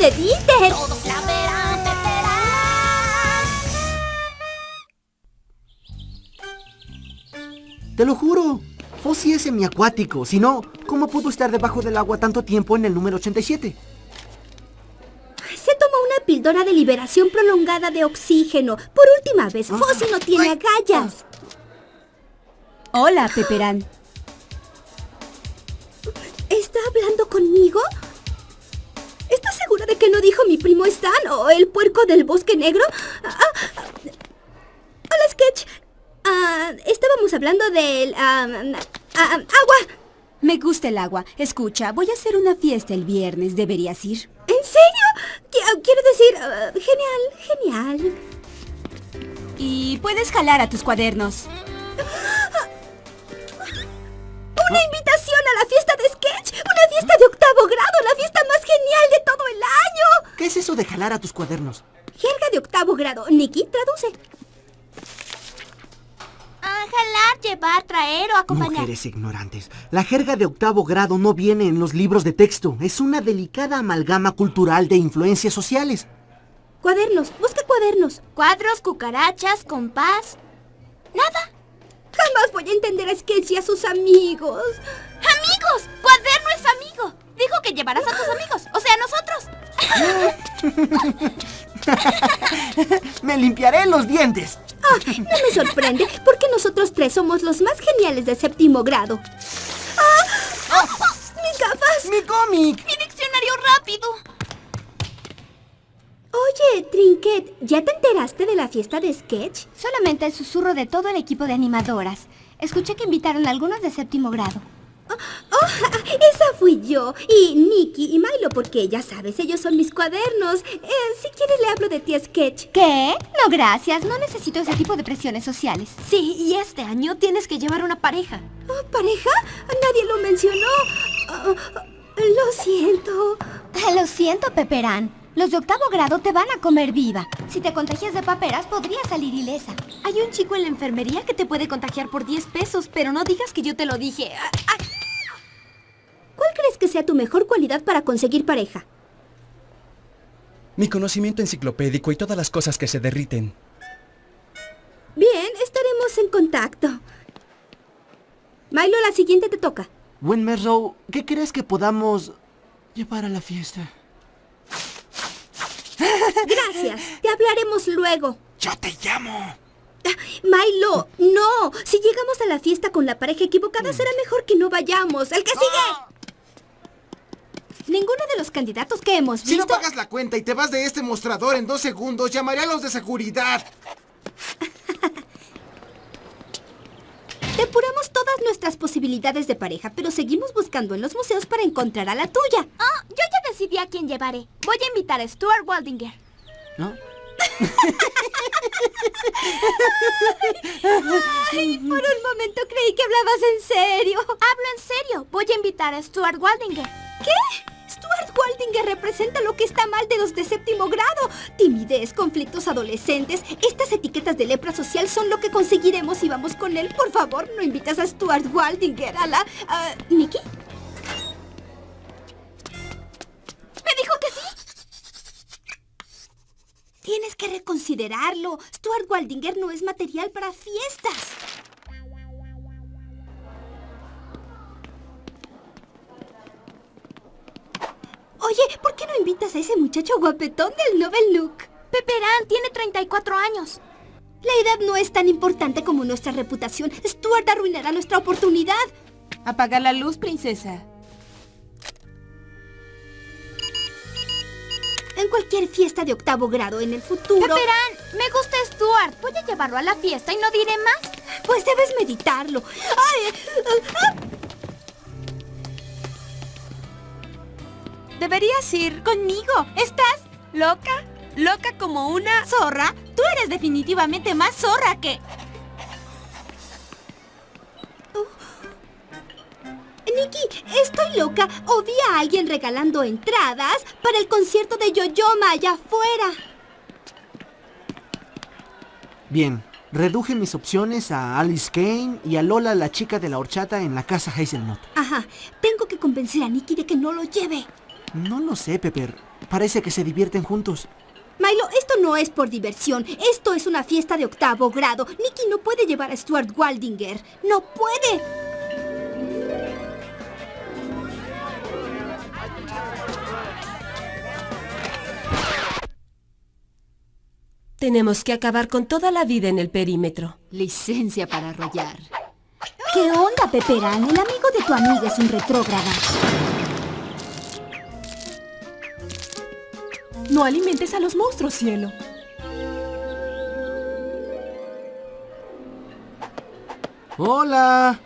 ¡Genial! ¡Un muñeco de Dieter! Todos la verán, Peperán. Te lo juro. Fossi es semiacuático. Si no, ¿cómo pudo estar debajo del agua tanto tiempo en el número 87? Se tomó una píldora de liberación prolongada de oxígeno. Por última vez, Fossi no tiene agallas. Hola, Peperán. ¿Está hablando conmigo? ¿Estás segura de que no dijo mi primo Stan o el puerco del bosque negro? Ah, ah, hola, Sketch. Ah, estábamos hablando del... agua. Me gusta el agua. Escucha, voy a hacer una fiesta el viernes. ¿Deberías ir? ¿En serio? Qui- Quiero decir, genial, genial. Y puedes jalar a tus cuadernos. ¡Una invitación a la fiesta de Sketch! ¡Una fiesta de octavo grado! ¡La fiesta más genial de todo el año! ¿Qué es eso de jalar a tus cuadernos? Jerga de octavo grado. Nikki, traduce. Ah, jalar, llevar, traer o acompañar. Mujeres ignorantes. La jerga de octavo grado no viene en los libros de texto. Es una delicada amalgama cultural de influencias sociales. Cuadernos. Busca cuadernos. Cuadros, cucarachas, compás. Nada. Jamás voy a entender a Sketch y a sus amigos. ¡Amigos! ¡Cuaderno es amigo! Dijo que llevarás a ¡Me limpiaré los dientes! Ah, no me sorprende, porque nosotros tres somos los más geniales de séptimo grado. ¡Ah! ¡Mis gafas! ¡Mi cómic! ¡Mi diccionario rápido! Oye, Trinket, ¿ya te enteraste de la fiesta de Sketch? Solamente el susurro de todo el equipo de animadoras. Escuché que invitaron a algunos de séptimo grado. ¡Oh! Esa fui yo. Y Nikki y Milo, porque ya sabes, ellos son mis cuadernos. Eh, si quieres le hablo de ti Sketch. ¿Qué? No, gracias. No necesito ese tipo de presiones sociales. Sí, y este año tienes que llevar una pareja. Oh, ¿Pareja? Nadie lo mencionó. Oh, lo siento. Lo siento, Peperán. Los de octavo grado te van a comer viva. Si te contagias de paperas, podrías salir ilesa. Hay un chico en la enfermería que te puede contagiar por 10 pesos, pero no digas que yo te lo dije. Ah, ah, ¿Cuál crees que sea tu mejor cualidad para conseguir pareja? Mi conocimiento enciclopédico y todas las cosas que se derriten. Bien, estaremos en contacto. Milo, la siguiente te toca. Winmerrow, ¿qué crees que podamos llevar a la fiesta? Gracias. Te hablaremos luego. ¡Yo te llamo! Milo, no. Si llegamos a la fiesta con la pareja equivocada, será mejor que no vayamos. ¡El que sigue! Ninguno de los candidatos que hemos Si no visto... pagas la cuenta y te vas de este mostrador en dos segundos, llamaré a los de seguridad. Depuramos todas nuestras posibilidades de pareja, pero seguimos buscando en los museos para encontrar a la tuya. Ah, yo ya decidí a quién llevaré. Voy a invitar a Stuart Waldinger. ¿No? Ay, por un momento creí que hablabas en serio. Hablo en serio. Voy a invitar a Stuart Waldinger. ¿Qué? Stuart Waldinger representa lo que está mal de los de séptimo grado. Timidez, conflictos adolescentes. Estas etiquetas de lepra social son lo que conseguiremos si vamos con él. Por favor, no invitas a Stuart Waldinger a la... ah, ¿Nikki? ¿Me dijo que sí? Tienes que reconsiderarlo. Stuart Waldinger no es material para fiestas. Oye, ¿por qué no invitas a ese muchacho guapetón del Novel Look? Peperán tiene 34 años. La edad no es tan importante como nuestra reputación. Stuart arruinará nuestra oportunidad. Apaga la luz, princesa. En cualquier fiesta de octavo grado en el futuro... Peperán, me gusta Stuart. Voy a llevarlo a la fiesta y no diré más. Pues debes meditarlo. ¡Ay! ah, Deberías ir conmigo. ¿Estás loca? ¿Loca como una zorra? Tú eres definitivamente más zorra que... Nikki, estoy loca. O vi a alguien regalando entradas para el concierto de Yoyoma allá afuera. Bien, reduje mis opciones a Alice Kane y a Lola, la chica de la horchata en la casa Hazelnut. Ajá, tengo que convencer a Nikki de que no lo lleve. No lo sé, Pepper. Parece que se divierten juntos. Milo, esto no es por diversión. Esto es una fiesta de octavo grado. Nicky no puede llevar a Stuart Waldinger. ¡No puede! Tenemos que acabar con toda la vida en el perímetro. Licencia para arrollar. ¿Qué onda, Peperán? El amigo de tu amiga es un retrógrada. No alimentes a los monstruos, cielo. ¡Hola!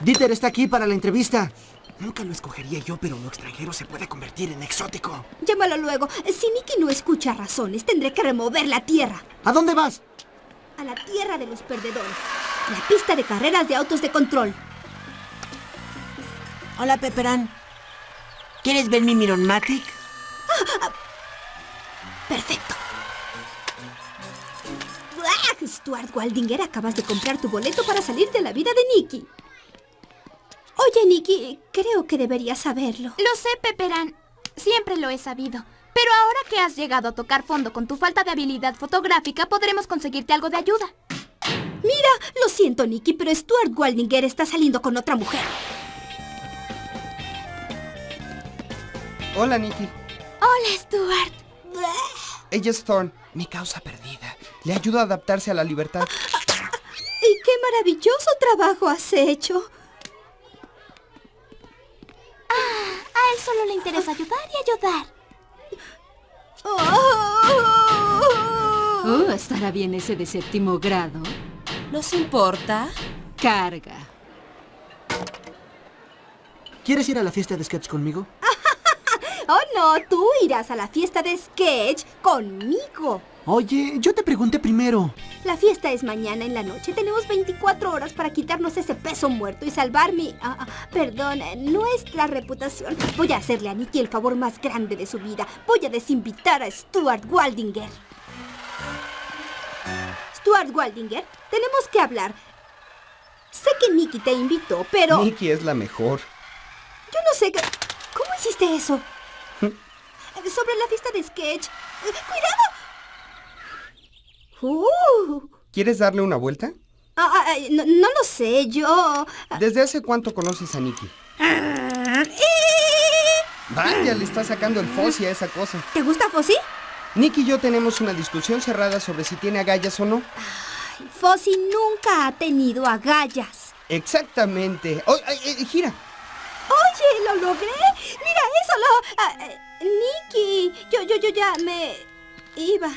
Dieter está aquí para la entrevista. Nunca lo escogería yo, pero lo extranjero se puede convertir en exótico. Llámalo luego. Si Nicky no escucha razones, tendré que remover la tierra. ¿A dónde vas? A la tierra de los perdedores. La pista de carreras de autos de control. Hola, Pepperán. ¿Quieres ver mi Mironmatic? Perfecto. ¡Buah! Stuart Waldinger, acabas de comprar tu boleto para salir de la vida de Nicky. Oye, Nicky, creo que deberías saberlo. Lo sé, Pepperán. Siempre lo he sabido. Pero ahora que has llegado a tocar fondo con tu falta de habilidad fotográfica, podremos conseguirte algo de ayuda. Mira, lo siento, Nicky, pero Stuart Waldinger está saliendo con otra mujer. Hola, Nicky. Hola, Stuart. Ella es Thorn, mi causa perdida. Le ayudo a adaptarse a la libertad. Y qué maravilloso trabajo has hecho. A él solo le interesa ayudar y ayudar. Oh, ¿estará bien ese de séptimo grado? ¿Nos importa? Carga. ¿Quieres ir a la fiesta de sketch conmigo? Oh, no, tú irás a la fiesta de sketch conmigo. Oye, yo te pregunté primero. La fiesta es mañana en la noche. Tenemos 24 horas para quitarnos ese peso muerto y salvar mi... ah, ah, perdón, nuestra reputación. Voy a hacerle a Nicky el favor más grande de su vida. Voy a desinvitar a Stuart Waldinger. Stuart Waldinger, tenemos que hablar. Sé que Nicky te invitó, pero... Nicky es la mejor. Yo no sé. ¿Cómo hiciste eso? Sobre la fiesta de sketch. Eh, ¡Cuidado! ¡Uh! ¿Quieres darle una vuelta? Ah, ah, eh, no, no lo sé, yo... ¿Desde hace cuánto conoces a Nicky? Ah, Vaya, le está sacando el Fossi a esa cosa. ¿Te gusta Fossi? Nicky y yo tenemos una discusión cerrada sobre si tiene agallas o no. Fossi nunca ha tenido agallas. Exactamente. Oh, eh, gira. Oye, lo logré. Mira eso, lo... ah, eh, Nicky, yo, yo, yo ya me iba.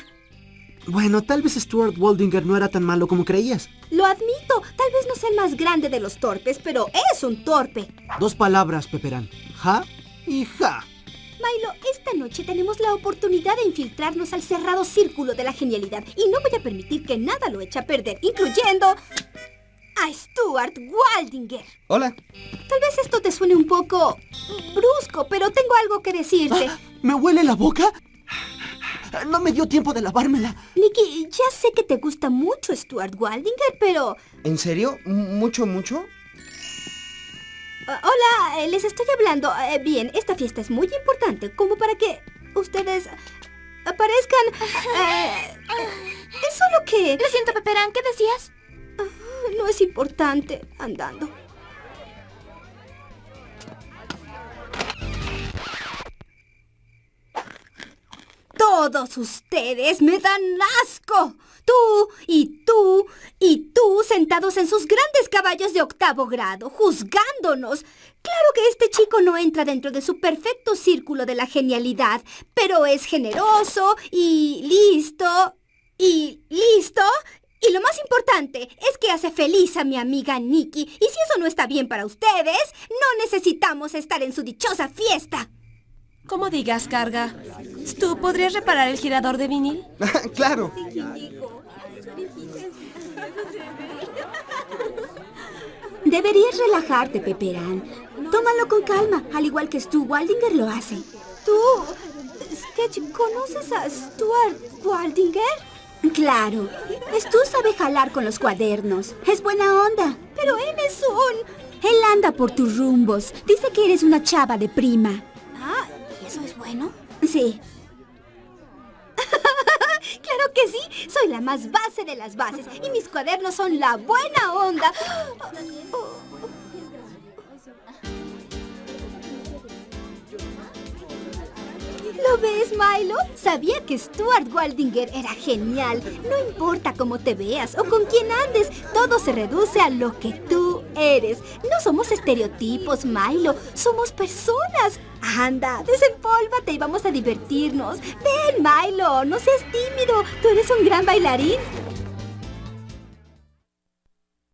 Bueno, tal vez Stuart Waldinger no era tan malo como creías. Lo admito, tal vez no sea el más grande de los torpes, pero es un torpe. Dos palabras, Peperán. Ja y ja. Milo, esta noche tenemos la oportunidad de infiltrarnos al cerrado círculo de la genialidad y no voy a permitir que nada lo eche a perder, incluyendo a Stuart Waldinger. Hola. Tal vez esto te suene un poco brusco, pero tengo algo que decirte. ¿Me huele la boca? No me dio tiempo de lavármela. Nicky, ya sé que te gusta mucho Stuart Waldinger, pero... ¿En serio? ¿M- ¿Mucho, mucho? Ah, hola, eh, les estoy hablando. Eh, bien, esta fiesta es muy importante, como para que ustedes aparezcan... eh, es solo que... Lo siento, Pepperán, ¿qué decías? No es importante andando. Todos ustedes me dan asco. Tú y tú y tú sentados en sus grandes caballos de octavo grado, juzgándonos. Claro que este chico no entra dentro de su perfecto círculo de la genialidad, pero es generoso y listo y listo. Y lo más importante es que hace feliz a mi amiga Nikki. Y si eso no está bien para ustedes, no necesitamos estar en su dichosa fiesta. Como digas, carga. ¿Tú podrías reparar el girador de vinil? claro. Deberías relajarte, Peperán. Tómalo con calma, al igual que Stu Waldinger lo hace. ¿Tú, Sketch, conoces a Stuart Waldinger? Claro. Stu sabe jalar con los cuadernos. Es buena onda. Pero él es un... Él anda por tus rumbos. Dice que eres una chava de prima. Ah, bueno? Sí. claro que sí. Soy la más base de las bases. Y mis cuadernos son la buena onda. ¿Lo ves, Milo? Sabía que Stuart Waldinger era genial. No importa cómo te veas o con quién andes, todo se reduce a lo que tú eres. No somos estereotipos, Milo. Somos personas. Anda, desempólvate y vamos a divertirnos. Ven, Milo, no seas tímido. Tú eres un gran bailarín.